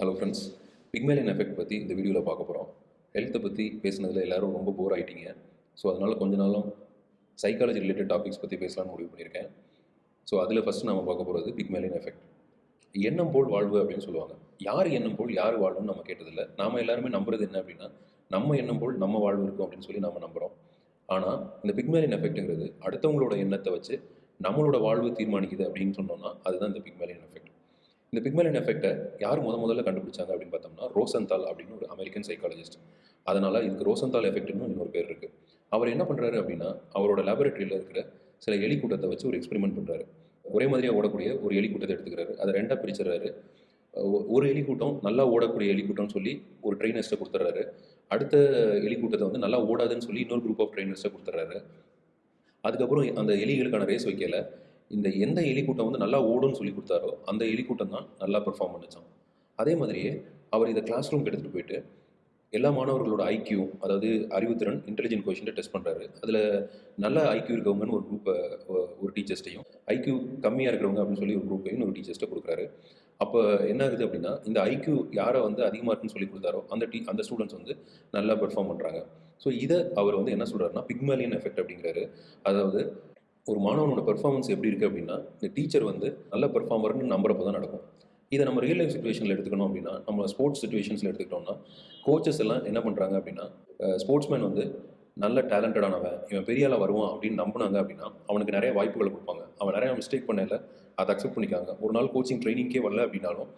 Hello friends Pygmalion effect பற்றி இந்த வீடியோவில் பார்க்க போகிறோம் ஹெல்த்தை பற்றி பேசுனதில் எல்லோரும் ரொம்ப போர் ஆகிட்டீங்க ஸோ அதனால் கொஞ்ச நாளும் சைக்காலஜி ரிலேட்டட் டாபிக்ஸ் பற்றி பேசலாம்னு முடிவு பண்ணியிருக்கேன். ஸோ அதில் ஃபஸ்ட்டு நம்ம பார்க்க போகிறது பிக்மேலியன் எஃபெக்ட் எண்ணம் போல் வாழ்வு அப்படின்னு சொல்லுவாங்க. யார் எண்ணம் போல் யார் வாழ்வுன்னு நம்ம கேட்டதில்லை. நாம் எல்லாருமே நம்புறது என்ன அப்படின்னா நம்ம எண்ணம் போல் நம்ம வாழ்வு இருக்கும் அப்படின்னு சொல்லி நம்ம நம்புகிறோம் ஆனால் இந்த பிக்மேலியன் எஃபெக்ட்டுங்கிறது அடுத்தவங்களோட எண்ணத்தை வச்சு நம்மளோட வாழ்வு தீர்மானிக்குது அப்படின்னு சொன்னோம்னா அதுதான் இந்த பிக்மேலியன் எஃபெக்ட் இந்த பிக்மலின் எஃபெக்ட்டை யார் முத முதல்ல கண்டுபிடிச்சாங்க அப்படின்னு பார்த்தோம்னா ரோசன்தால் அப்படின்னு ஒரு அமெரிக்கன் சைக்காலஜிஸ்ட் அதனால் இதுக்கு ரோசன்தால் எஃபெக்ட்னு இன்னொரு பேர் இருக்குது அவர் என்ன பண்ணுறாரு அப்படின்னா அவரோட லேபரேட்டரியில் இருக்கிற சில எலி கூட்டத்தை வச்சு ஒரு எக்ஸ்பெரிமெண்ட் பண்ணுறாரு ஒரே மாதிரியாக ஓடக்கூடிய ஒரு எலி கூட்டத்தை எடுத்துக்கிறாரு. அதை ரெண்டாக பிரிச்சுறாரு ஒ- ஒரு எலி கூட்டம் நல்லா ஓடக்கூடிய எலி கூட்டம்னு சொல்லி ஒரு ட்ரெயினர்ஸ்ட்டை கொடுத்துட்றாரு. அடுத்த எலி கூட்டத்தை வந்து நல்லா ஓடாதுன்னு சொல்லி இன்னொரு குரூப் ஆஃப் ட்ரெயினர்ஸ்ட்டை கொடுத்துட்றாரு. அதுக்கப்புறம் அந்த எலிகளுக்கான ரேஸ் வைக்கல. இந்த எந்த எலி கூட்டம் வந்து நல்லா ஓடும்னு சொல்லி கொடுத்தாரோ அந்த எலி கூட்டம் தான் நல்லா பெர்ஃபார்ம் பண்ணுச்சான் அதே மாதிரியே அவர் இதை கிளாஸ் ரூம்க்கு எடுத்துகிட்டு போயிட்டு எல்லா மாணவர்களோட ஐக்யூ அதாவது அறிவுத்திறன் இன்டெலிஜென்ட் கொஷினை டெஸ்ட் பண்ணுறாரு அதில் நல்ல ஐக்யூ இருக்கவங்கன்னு ஒரு குரூப்பை ஒரு டீச்சர்ஸ்ட்டையும் ஐக்யூ கம்மியாக இருக்கிறவங்க அப்படின்னு சொல்லி ஒரு குரூப்பையும் ஒரு டீச்சர்ஸ்ட்டை கொடுக்குறாரு. அப்போ என்ன ஆகுது அப்படின்னா இந்த ஐக்யூ யாரை வந்து அதிகமாக இருக்குன்னு சொல்லி கொடுத்தாரோ அந்த டீ அந்த ஸ்டூடெண்ட்ஸ் வந்து நல்லா பெர்ஃபார்ம் பண்ணுறாங்க ஸோ இதை அவர் வந்து என்ன சொல்கிறாருன்னா பிக்மேலியன் எஃபெக்ட் அப்படிங்கிறாரு. அதாவது ஒரு மாணவனோட பெர்ஃபார்மன்ஸ் எப்படி இருக்குது அப்படின்னா இந்த டீச்சர் வந்து நல்ல பெர்ஃபார்மர்னு நம்புறப்போ தான் நடக்கும். இதை நம்ம ரியல் லைஃப் சுச்சுவேஷனில் எடுத்துக்கணும் அப்படின்னா நம்ம ஸ்போர்ட்ஸ் சுச்சுவேஷன்ஸில் எடுத்துக்கிட்டோம்னா கோச்சஸ் எல்லாம் என்ன பண்ணுறாங்க அப்படின்னா ஸ்போர்ட்ஸ்மேன் வந்து நல்ல டேலண்டடானவன் இவன் பெரிய ஆளாக வருவான் அப்படின்னு நம்பினாங்க அப்படின்னா அவனுக்கு நிறைய வாய்ப்புகளை கொடுப்பாங்க. அவன் நிறைய மிஸ்டேக் பண்ணல அதை அக்செப்ட் பண்ணிக்காங்க. ஒரு நாள் கோச்சிங் ட்ரைனிங்கே வரல அப்படின்னாலும்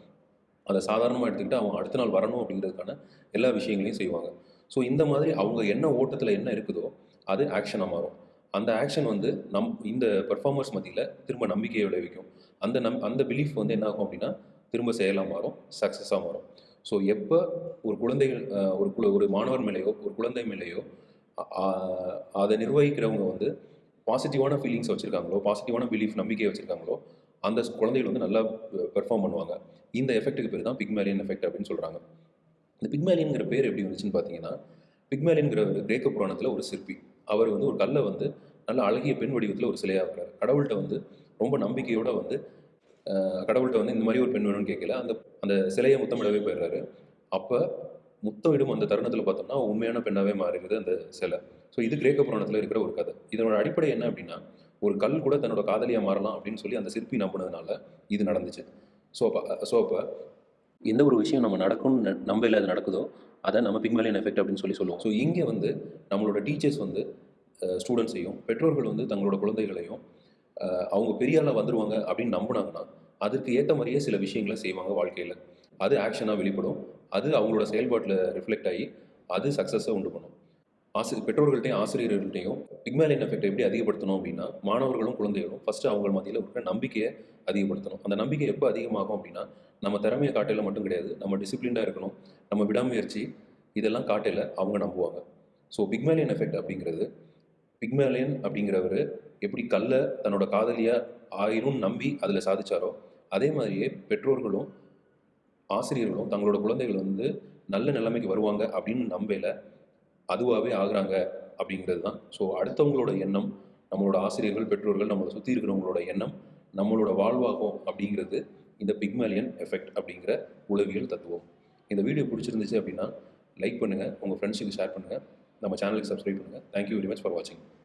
அதை சாதாரணமாக எடுத்துக்கிட்டு அவன் அடுத்த நாள் வரணும் அப்படிங்கிறதுக்கான எல்லா விஷயங்களையும் செய்வாங்க. ஸோ இந்த மாதிரி அவங்க என்ன ஓட்டத்தில் என்ன இருக்குதோ அது ஆக்ஷனாக மாறும். அந்த ஆக்ஷன் வந்து நம் இந்த பெர்ஃபார்மர்ஸ் மத்தியில் திரும்ப நம்பிக்கையை விளைவிக்கும். அந்த நம் அந்த பிலீஃப் வந்து என்ன ஆகும் அப்படின்னா திரும்ப செயலாக மாறும் சக்ஸஸாக மாறும். ஸோ எப்போ ஒரு குழந்தைகள் ஒரு குழு ஒரு மாணவர் மேலேயோ ஒரு குழந்தை மேலேயோ அதை நிர்வகிக்கிறவங்க வந்து பாசிட்டிவான ஃபீலிங்ஸ் வச்சுருக்காங்களோ பாசிட்டிவான பிலீஃப் நம்பிக்கையை வச்சுருக்காங்களோ அந்த குழந்தைகள் வந்து நல்லா பெர்ஃபார்ம் பண்ணுவாங்க. இந்த எஃபெக்ட்டுக்கு பேர் தான் பிக்மேலியன் எஃபெக்ட் அப்படின்னு சொல்கிறாங்க இந்த பிக்மேலியன்கிற பேர் எப்படி வந்துச்சுன்னு பார்த்தீங்கன்னா பிக்மேலியனுங்கிற கிரேக்க புராணத்தில் ஒரு சிற்பி. அவர் வந்து ஒரு கல்லை வந்து நல்ல அழகிய பெண் வடிவத்தில் ஒரு சிலையாகிறார் கடவுள்கிட்ட வந்து ரொம்ப நம்பிக்கையோட வந்து கடவுள்கிட்ட வந்து இந்த மாதிரி ஒரு பெண் வேணும்னு கேட்கல. அந்த அந்த சிலையை முத்தமிடவே போயிடுறாரு. அப்போ முத்தமிடும் அந்த தருணத்தில் பார்த்தோம்னா உண்மையான பெண்ணாகவே மாறிடுது அந்த சிலை. ஸோ இது கிரேக்க புராணத்தில் இருக்கிற ஒரு கதை. இதனோட அடிப்படை என்ன அப்படின்னா ஒரு கல் கூட தன்னோட காதலியாக மாறலாம் அப்படின்னு சொல்லி அந்த சிற்பி நம்பினதுனால இது நடந்துச்சு. ஸோ அப்போ ஸோ அப்போ எந்த ஒரு விஷயம் நம்ம நடக்கும்னு ந- நம்பையில் அது நடக்குதோ அதை நம்ம பிக்மேலியன் எஃபெக்ட் அப்படின்னு சொல்லி சொல்லுவோம். ஸோ இங்கே வந்து நம்மளோட டீச்சர்ஸ் வந்து ஸ்டூடெண்ட்ஸையும் பெற்றோர்கள் வந்து தங்களோட குழந்தைகளையும் அவங்க பெரியாளாக வந்துடுவாங்க அப்படின்னு நம்பினாங்கன்னா அதுக்கு ஏற்ற மாதிரியே சில விஷயங்களை செய்வாங்க வாழ்க்கையில். அது ஆக்ஷனாக வெளிப்படும். அது அவங்களோட செயல்பாட்டில் ரிஃப்ளெக்ட் ஆகி அது சக்ஸஸை உண்டு பண்ணும். ஆசி பெற்றோர்கள்ட்டையும் ஆசிரியர்கள்ட்டையும் பிக்மேலியன் எஃபெக்ட் எப்படி அதிகப்படுத்தணும் அப்படின்னா மாணவர்களும் குழந்தைகளும் ஃபஸ்ட்டு அவங்க மத்தியில் இருக்கிற நம்பிக்கையை அதிகப்படுத்தணும். அந்த நம்பிக்கை எப்போ அதிகமாகும் அப்படின்னா நம்ம திறமையை காட்டையில் மட்டும் கிடையாது. நம்ம டிசிப்ளின்டாக இருக்கணும். நம்ம விடாமுயற்சி இதெல்லாம் காட்டையில் அவங்க நம்புவாங்க. ஸோ பிக்மேலியன் எஃபெக்ட் அப்படிங்கிறது பிக்மேலியன் அப்படிங்கிறவர் எப்படி கல்லை தன்னோட காதலியாக ஆயிரும் நம்பி அதில் சாதிச்சாரோ அதே மாதிரியே பெற்றோர்களும் ஆசிரியர்களும் தங்களோட குழந்தைகள் வந்து நல்ல நிலைமைக்கு வருவாங்க அப்படின்னு நம்பையில் அதுவாகவே ஆகுறாங்க அப்படிங்கிறது தான் ஸோ அடுத்தவங்களோட எண்ணம் நம்மளோட ஆசிரியர்கள் பெற்றோர்கள் நம்மளை சுற்றி இருக்கிறவங்களோட எண்ணம் நம்மளோட வாழ்வாகும் அப்படிங்கிறது இந்த பிக்மேலியன் எஃபெக்ட் அப்படிங்கிற உளவியல் தத்துவம். இந்த வீடியோ பிடிச்சிருந்துச்சு அப்படின்னா லைக் பண்ணுங்கள் உங்கள் ஃப்ரெண்ட்ஸுக்கு ஷேர் பண்ணுங்கள் நம்ம சேனலுக்கு சப்ஸ்கிரைப் பண்ணுங்கள் தேங்க்யூ வெரி மச் ஃபார் வாட்சிங்